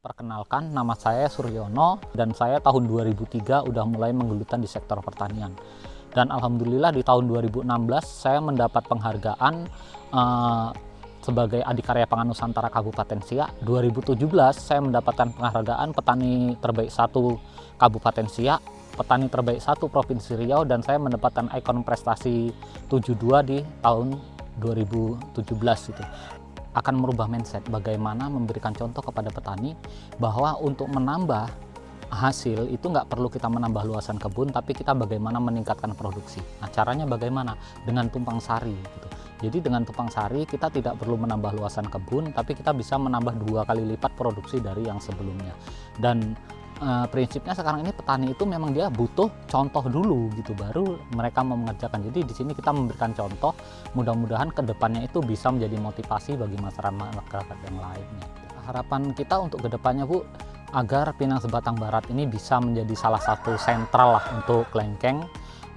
Perkenalkan, nama saya Suryono dan saya tahun 2003 udah mulai menggelutan di sektor pertanian. Dan Alhamdulillah di tahun 2016 saya mendapat penghargaan uh, sebagai Adikarya Pangan Nusantara Kabupaten Siak. 2017 saya mendapatkan penghargaan petani terbaik satu Kabupaten Siak, petani terbaik satu Provinsi Riau dan saya mendapatkan ikon prestasi 72 di tahun 2017 itu akan merubah mindset. Bagaimana memberikan contoh kepada petani bahwa untuk menambah hasil itu nggak perlu kita menambah luasan kebun tapi kita bagaimana meningkatkan produksi. Nah caranya bagaimana? Dengan tumpang sari gitu. jadi dengan tumpang sari kita tidak perlu menambah luasan kebun tapi kita bisa menambah dua kali lipat produksi dari yang sebelumnya. Dan uh, prinsipnya sekarang ini petani itu memang dia butuh contoh dulu gitu baru mereka mau mengerjakan. Jadi di sini kita memberikan contoh mudah-mudahan ke depannya itu bisa menjadi motivasi bagi masyarakat yang lainnya. Harapan kita untuk ke depannya Bu agar Pinang Sebatang Barat ini bisa menjadi salah satu sentral lah untuk kelengkeng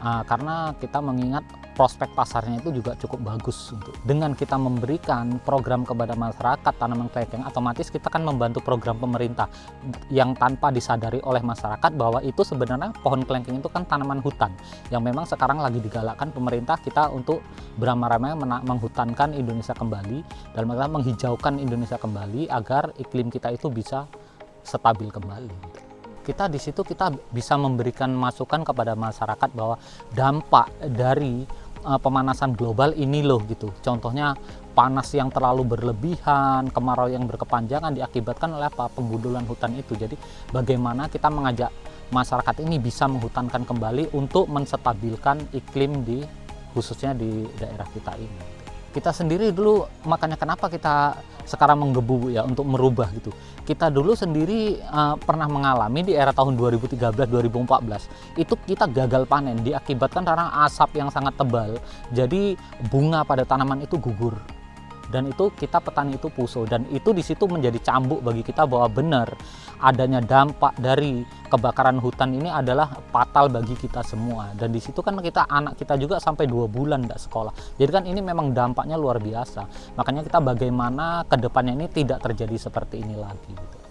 uh, karena kita mengingat prospek pasarnya itu juga cukup bagus untuk dengan kita memberikan program kepada masyarakat tanaman kelengkeng otomatis kita kan membantu program pemerintah yang tanpa disadari oleh masyarakat bahwa itu sebenarnya pohon kelengkeng itu kan tanaman hutan yang memang sekarang lagi digalakkan pemerintah kita untuk beramai-ramai menghutankan Indonesia kembali dan menghijaukan Indonesia kembali agar iklim kita itu bisa stabil kembali. Kita di situ kita bisa memberikan masukan kepada masyarakat bahwa dampak dari uh, pemanasan global ini loh gitu. Contohnya panas yang terlalu berlebihan, kemarau yang berkepanjangan diakibatkan oleh apa? Penggundulan hutan itu. Jadi bagaimana kita mengajak masyarakat ini bisa menghutankan kembali untuk menstabilkan iklim di khususnya di daerah kita ini. Kita sendiri dulu makanya kenapa kita sekarang menggebu ya untuk merubah gitu. Kita dulu sendiri uh, pernah mengalami di era tahun 2013-2014 itu kita gagal panen diakibatkan karena asap yang sangat tebal. Jadi bunga pada tanaman itu gugur dan itu kita petani itu puso dan itu di situ menjadi cambuk bagi kita bahwa benar adanya dampak dari kebakaran hutan ini adalah fatal bagi kita semua. Dan di situ kan kita anak kita juga sampai dua bulan tidak sekolah. Jadi kan ini memang dampaknya luar biasa. Makanya kita bagaimana ke depannya ini tidak terjadi seperti ini lagi gitu.